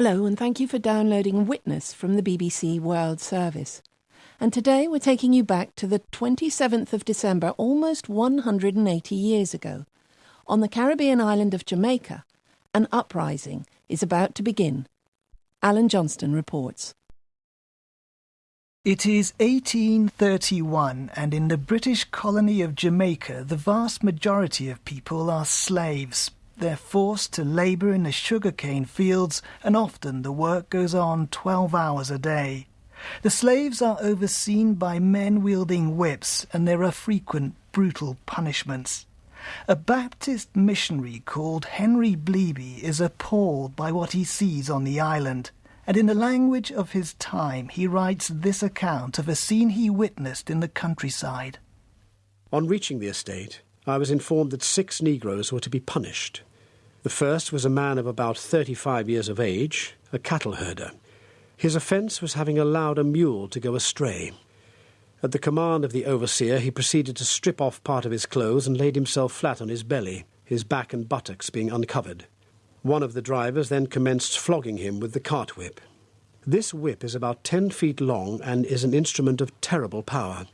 Hello, and thank you for downloading Witness from the BBC World Service. And today we're taking you back to the 27th of December, almost 180 years ago. On the Caribbean island of Jamaica, an uprising is about to begin. Alan Johnston reports. It is 1831, and in the British colony of Jamaica, the vast majority of people are slaves. They're forced to labour in the sugarcane fields, and often the work goes on 12 hours a day. The slaves are overseen by men wielding whips, and there are frequent brutal punishments. A Baptist missionary called Henry Bleby is appalled by what he sees on the island, and in the language of his time he writes this account of a scene he witnessed in the countryside. On reaching the estate, I was informed that six Negroes were to be punished. The first was a man of about thirty-five years of age, a cattle herder. His offence was having allowed a mule to go astray. At the command of the overseer, he proceeded to strip off part of his clothes and laid himself flat on his belly, his back and buttocks being uncovered. One of the drivers then commenced flogging him with the cart whip. This whip is about ten feet long and is an instrument of terrible power.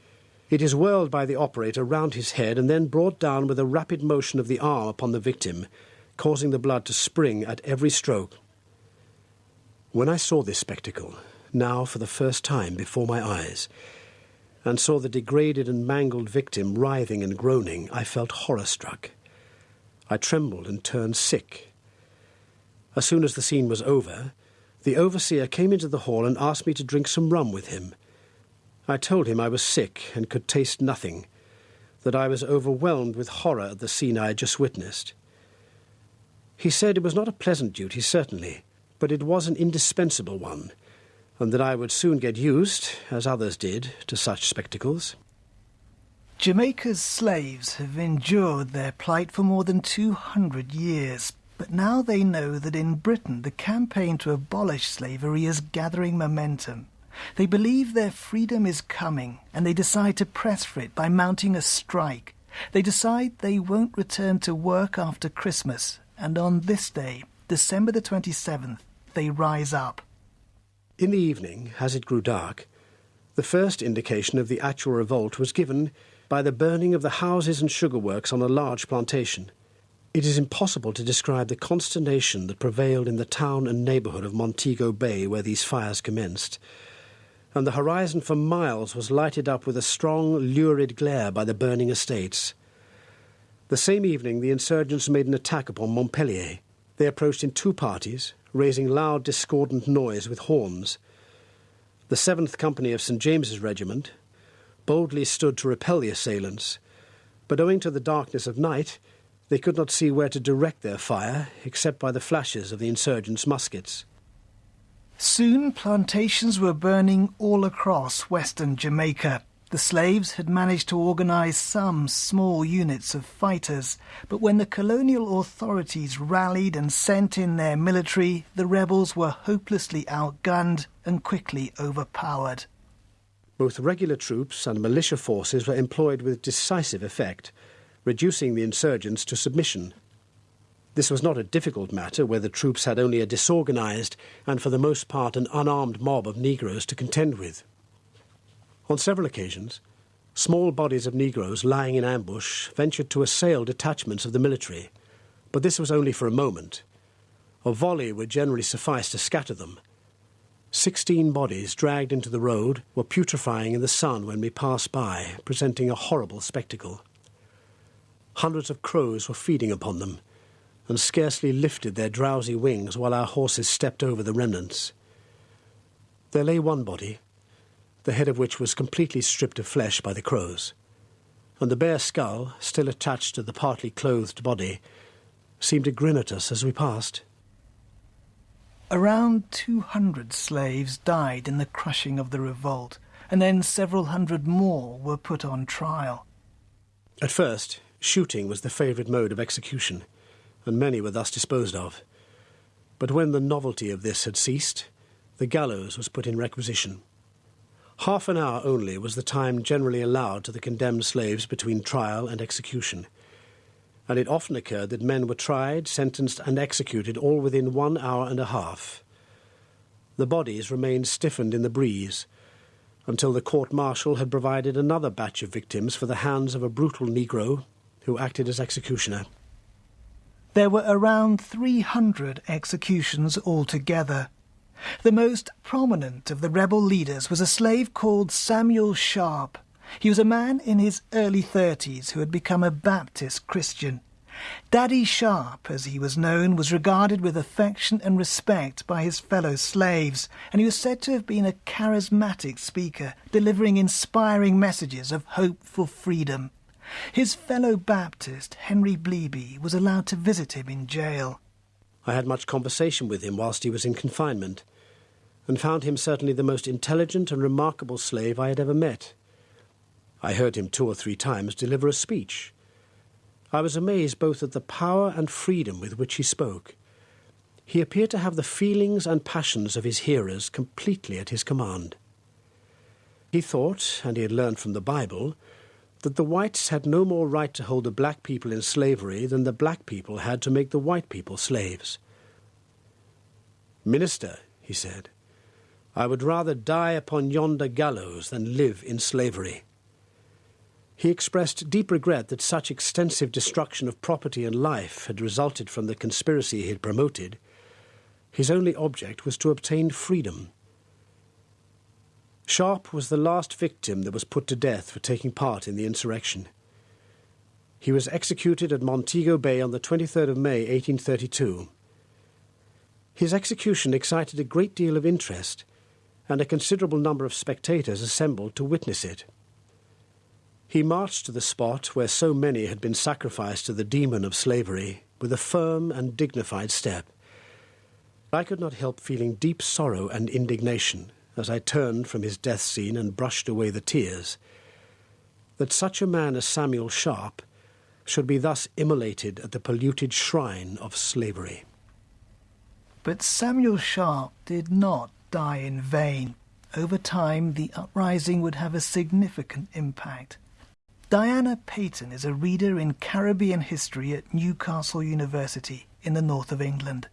It is whirled by the operator round his head and then brought down with a rapid motion of the arm upon the victim, causing the blood to spring at every stroke. When I saw this spectacle, now for the first time before my eyes, and saw the degraded and mangled victim writhing and groaning, I felt horror struck. I trembled and turned sick. As soon as the scene was over, the overseer came into the hall and asked me to drink some rum with him. I told him I was sick and could taste nothing, that I was overwhelmed with horror at the scene I had just witnessed. He said it was not a pleasant duty, certainly, but it was an indispensable one, and that I would soon get used, as others did, to such spectacles. Jamaica's slaves have endured their plight for more than 200 years, but now they know that in Britain the campaign to abolish slavery is gathering momentum. They believe their freedom is coming, and they decide to press for it by mounting a strike. They decide they won't return to work after Christmas, and on this day, December the 27th, they rise up. In the evening, as it grew dark, the first indication of the actual revolt was given by the burning of the houses and sugar works on a large plantation. It is impossible to describe the consternation that prevailed in the town and neighbourhood of Montego Bay where these fires commenced, and the horizon for miles was lighted up with a strong, lurid glare by the burning estates. The same evening, the insurgents made an attack upon Montpellier. They approached in two parties, raising loud discordant noise with horns. The 7th Company of St. James's Regiment boldly stood to repel the assailants, but owing to the darkness of night, they could not see where to direct their fire except by the flashes of the insurgents' muskets. Soon plantations were burning all across western Jamaica. The slaves had managed to organize some small units of fighters, but when the colonial authorities rallied and sent in their military, the rebels were hopelessly outgunned and quickly overpowered. Both regular troops and militia forces were employed with decisive effect, reducing the insurgents to submission. This was not a difficult matter where the troops had only a disorganized and for the most part an unarmed mob of Negroes to contend with. On several occasions, small bodies of Negroes lying in ambush ventured to assail detachments of the military, but this was only for a moment. A volley would generally suffice to scatter them. Sixteen bodies dragged into the road were putrefying in the sun when we passed by, presenting a horrible spectacle. Hundreds of crows were feeding upon them, and scarcely lifted their drowsy wings while our horses stepped over the remnants. There lay one body, the head of which was completely stripped of flesh by the crows, and the bare skull, still attached to the partly clothed body, seemed to grin at us as we passed. Around 200 slaves died in the crushing of the revolt, and then several hundred more were put on trial. At first, shooting was the favourite mode of execution, and many were thus disposed of. But when the novelty of this had ceased, the gallows was put in requisition. Half an hour only was the time generally allowed to the condemned slaves between trial and execution, and it often occurred that men were tried, sentenced, and executed all within one hour and a half. The bodies remained stiffened in the breeze until the court martial had provided another batch of victims for the hands of a brutal Negro who acted as executioner. There were around 300 executions altogether. The most prominent of the rebel leaders was a slave called Samuel Sharpe. He was a man in his early thirties who had become a Baptist Christian. Daddy Sharpe, as he was known, was regarded with affection and respect by his fellow slaves, and he was said to have been a charismatic speaker, delivering inspiring messages of hope for freedom. His fellow Baptist, Henry Bleby, was allowed to visit him in jail. I had much conversation with him whilst he was in confinement, and found him certainly the most intelligent and remarkable slave I had ever met. I heard him two or three times deliver a speech, I was amazed both at the power and freedom with which he spoke. He appeared to have the feelings and passions of his hearers completely at his command. He thought, and he had learned from the Bible, that the whites had no more right to hold the black people in slavery than the black people had to make the white people slaves. Minister, he said, I would rather die upon yonder gallows than live in slavery. He expressed deep regret that such extensive destruction of property and life had resulted from the conspiracy he had promoted. His only object was to obtain freedom. Sharpe was the last victim that was put to death for taking part in the insurrection. He was executed at Montego Bay on the 23rd of May, 1832. His execution excited a great deal of interest, and a considerable number of spectators assembled to witness it. He marched to the spot where so many had been sacrificed to the demon of slavery with a firm and dignified step. I could not help feeling deep sorrow and indignation as I turned from his death scene and brushed away the tears. That such a man as Samuel Sharpe should be thus immolated at the polluted shrine of slavery. But Samuel Sharpe did not die in vain. Over time, the uprising would have a significant impact. Diana Paton is a reader in Caribbean history at Newcastle University in the north of England.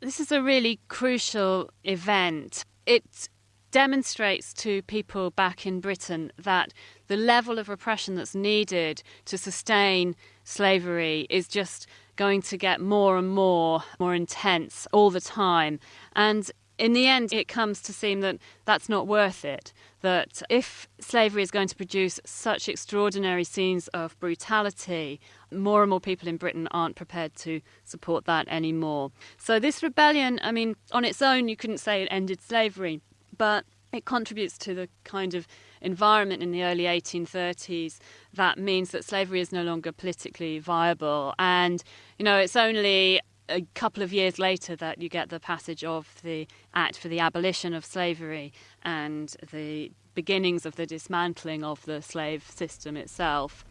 This is a really crucial event. It demonstrates to people back in Britain that the level of repression that's needed to sustain slavery is just going to get more and more more intense all the time and in the end, it comes to seem that that's not worth it. That if slavery is going to produce such extraordinary scenes of brutality, more and more people in Britain aren't prepared to support that anymore. So, this rebellion, I mean, on its own, you couldn't say it ended slavery, but it contributes to the kind of environment in the early 1830s that means that slavery is no longer politically viable. And, you know, it's only a couple of years later that you get the passage of the Act for the Abolition of Slavery and the beginnings of the dismantling of the slave system itself.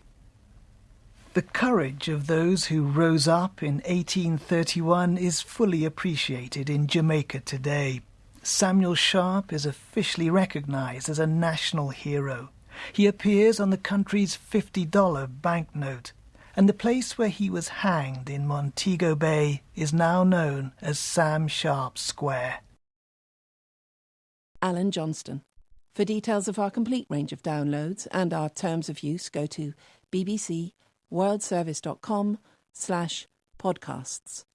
The courage of those who rose up in 1831 is fully appreciated in Jamaica today. Samuel Sharpe is officially recognized as a national hero. He appears on the country's $50 banknote and the place where he was hanged in Montego Bay is now known as Sam Sharpe Square. Alan Johnston. For details of our complete range of downloads and our terms of use, go to bbcworldservice.com slash podcasts.